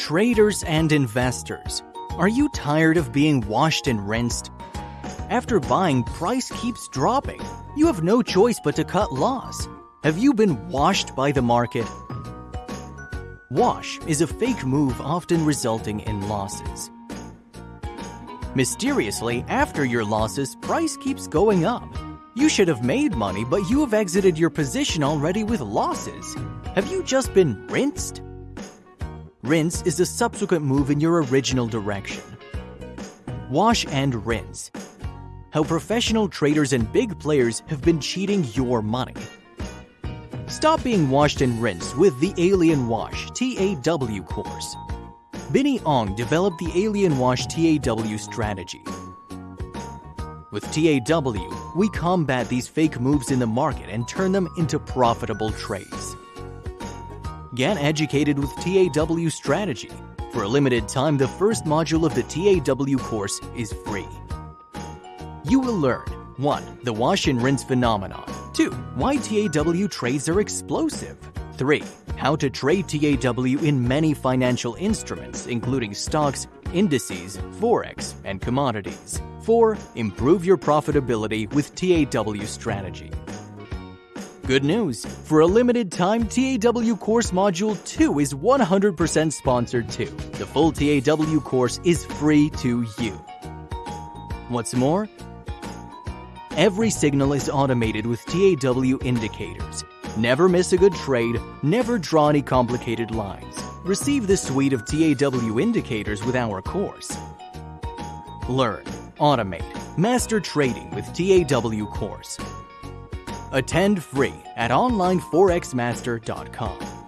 Traders and investors, are you tired of being washed and rinsed? After buying, price keeps dropping. You have no choice but to cut loss. Have you been washed by the market? Wash is a fake move often resulting in losses. Mysteriously, after your losses, price keeps going up. You should have made money, but you have exited your position already with losses. Have you just been rinsed? Rinse is a subsequent move in your original direction. Wash and rinse. How professional traders and big players have been cheating your money. Stop being washed and rinsed with the Alien Wash TAW course. Binny Ong developed the Alien Wash TAW strategy. With TAW, we combat these fake moves in the market and turn them into profitable trades. Get educated with TAW strategy. For a limited time, the first module of the TAW course is free. You will learn 1. The wash and rinse phenomenon. 2. Why TAW trades are explosive. 3. How to trade TAW in many financial instruments, including stocks, indices, forex, and commodities. 4. Improve your profitability with TAW strategy. Good news! For a limited time, TAW Course Module 2 is 100% sponsored too. The full TAW course is free to you. What's more, every signal is automated with TAW indicators. Never miss a good trade, never draw any complicated lines. Receive the suite of TAW indicators with our course. Learn, automate, master trading with TAW course. Attend free at onlineforexmaster.com.